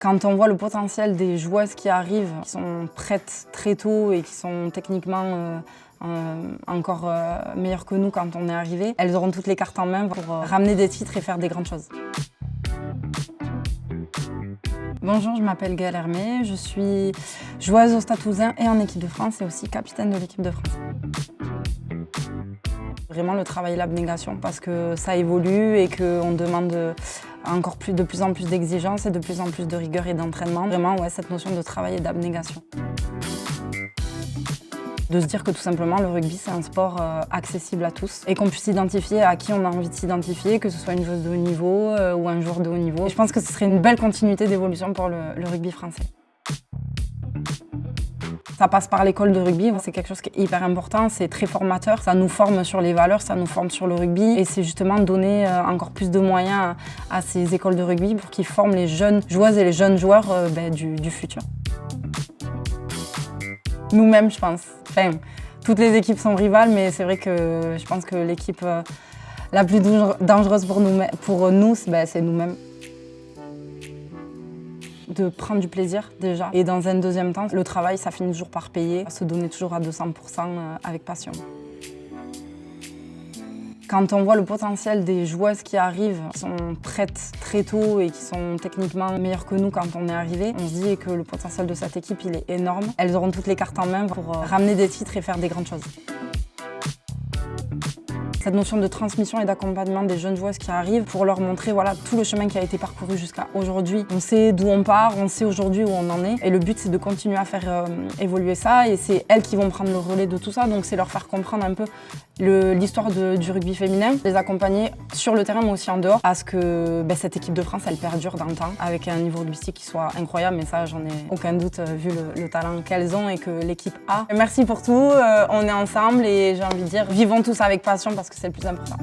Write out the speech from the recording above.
Quand on voit le potentiel des joueuses qui arrivent, qui sont prêtes très tôt et qui sont techniquement euh, euh, encore euh, meilleures que nous quand on est arrivé, elles auront toutes les cartes en main pour ramener des titres et faire des grandes choses. Bonjour, je m'appelle Gaëlle Hermé, je suis joueuse au Stade et en équipe de France et aussi capitaine de l'équipe de France. Vraiment le travail et l'abnégation parce que ça évolue et qu'on demande encore plus, de plus en plus d'exigences et de plus en plus de rigueur et d'entraînement. Vraiment, ouais, cette notion de travail et d'abnégation. De se dire que tout simplement le rugby c'est un sport euh, accessible à tous et qu'on puisse identifier à qui on a envie de s'identifier, que ce soit une joueuse de haut niveau euh, ou un joueur de haut niveau. Je pense que ce serait une belle continuité d'évolution pour le, rugby français. Ça passe par l'école de rugby, c'est quelque chose qui est hyper important, c'est très formateur, ça nous forme sur les valeurs, ça nous forme sur le rugby et c'est justement donner euh, encore plus de moyens à ces écoles de rugby pour qu'ils forment les jeunes joueuses et les jeunes joueurs ben, du futur. Nous-mêmes, je pense. Toutes les équipes sont rivales, mais c'est vrai que je pense que l'équipe euh, la plus dangereuse pour nous, pour ben, c'est nous-mêmes. De prendre du plaisir déjà. Et dans un deuxième temps, le travail, ça finit toujours par payer. Se donner toujours à 200% euh, avec passion. Quand on voit le potentiel des joueuses qui arrivent, qui sont prêtes très tôt et qui sont techniquement meilleures que nous quand on est arrivé, on se dit que le potentiel de cette équipe il est énorme. Elles auront toutes les cartes en main pour euh, ramener des titres et faire des grandes choses. Cette notion de transmission et d'accompagnement des jeunes joueuses qui arrivent pour leur montrer voilà, tout le chemin qui a été parcouru jusqu'à aujourd'hui. On sait d'où on part, on sait aujourd'hui où on en est. Et le but c'est de continuer à faire euh, évoluer ça. Et c'est elles qui vont prendre le relais de tout ça. Donc c'est leur faire comprendre un peu l'histoire du rugby féminin, les accompagner sur le terrain mais aussi en dehors. À ce que ben, cette équipe de France elle perdure dans le temps avec un niveau rugbyistique qui soit incroyable. Mais ça j'en ai aucun doute euh, vu le, le talent qu'elles ont et que l'équipe a. Merci pour tout, euh, on est ensemble et j'ai envie de dire vivons tous avec passion parce que c'est le plus important.